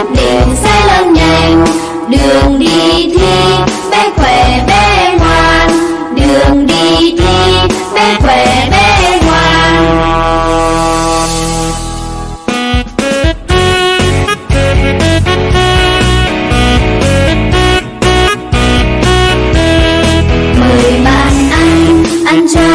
ăn định sẽ lớn nhanh, đường đi thi, bé khỏe bé ngoan. Đường đi thi, bé khỏe bé ngoan. Mời bạn anh ăn cho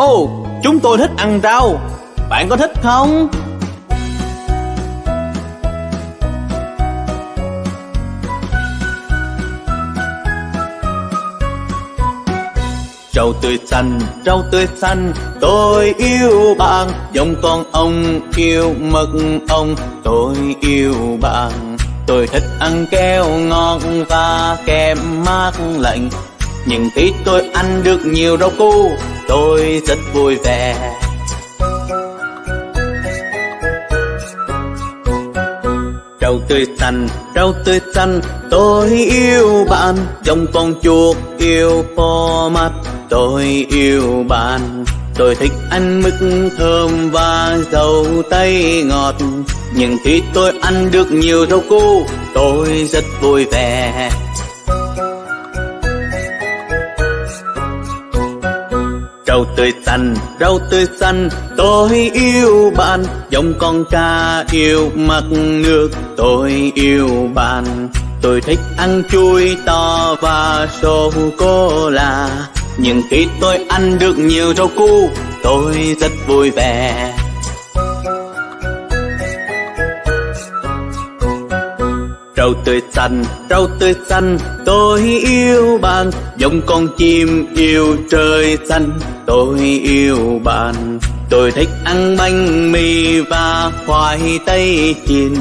Ồ, chúng tôi thích ăn rau. Bạn có thích không? Rau tươi xanh, rau tươi xanh, tôi yêu bạn. Giống con ông yêu mật ong, tôi yêu bạn. Tôi thích ăn keo ngọt và kem mát lạnh. Nhưng khi tôi ăn được nhiều rau củ, tôi rất vui vẻ. Rau tươi xanh, rau tươi xanh, tôi yêu bạn. trong con chuột yêu po mắt, tôi yêu bạn. Tôi thích ăn mứt thơm và dầu tây ngọt. Nhưng khi tôi ăn được nhiều rau cu tôi rất vui vẻ. Rau tươi xanh, rau tươi xanh, tôi yêu bạn. Giống con cá yêu mặt nước, tôi yêu bạn. Tôi thích ăn chuối to và sô-cô-la Nhưng khi tôi ăn được nhiều rau củ, tôi rất vui vẻ. Rau tươi xanh, rau tươi xanh, tôi yêu bạn. Giống con chim yêu trời xanh, tôi yêu bạn. Tôi thích ăn bánh mì và khoai tây chiên.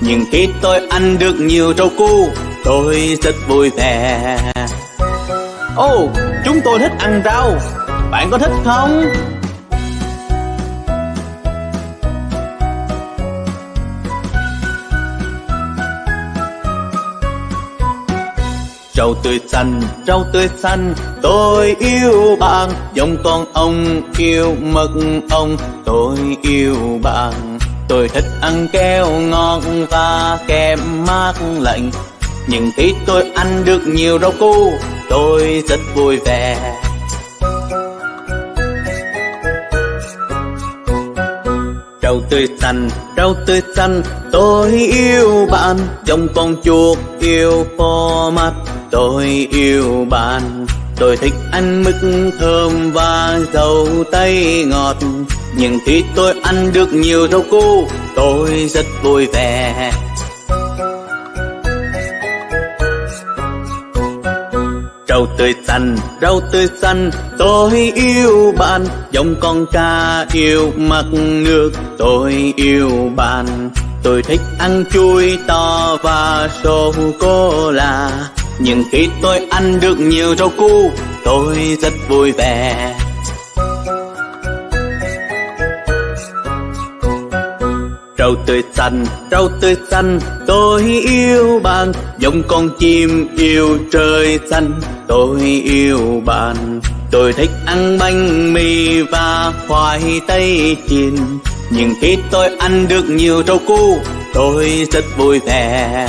Nhưng khi tôi ăn được nhiều rau cu tôi rất vui vẻ. Oh, chúng tôi thích ăn rau, bạn có thích không? Rau tươi xanh, rau tươi xanh, tôi yêu bạn. Giống con ông yêu mật ong, tôi yêu bạn. Tôi thích ăn keo ngọt và kem mát lạnh. Nhưng khi tôi ăn được nhiều rau củ, tôi rất vui vẻ. Rau tươi xanh, rau tươi xanh, tôi yêu bạn Giống con chuột yêu phô mắt, tôi yêu bạn Tôi thích ăn mứt thơm và dầu tây ngọt. Nhưng khi tôi ăn được nhiều rau củ, tôi rất vui vẻ. Rau tươi xanh, rau tươi xanh, tôi yêu bạn. Giống con cá yêu mặt nước, tôi yêu bạn. Tôi thích ăn chuối to và sô-cô-la Nhưng khi tôi ăn được nhiều rau củ, tôi rất vui vẻ. Rau tươi xanh, rau tươi xanh, tôi yêu bạn. Giống con chim yêu trời xanh, tôi yêu bạn, Tôi thích ăn bánh mì và khoai tây chiên. Nhưng khi tôi ăn được nhiều rau cu Tôi rất vui vẻ.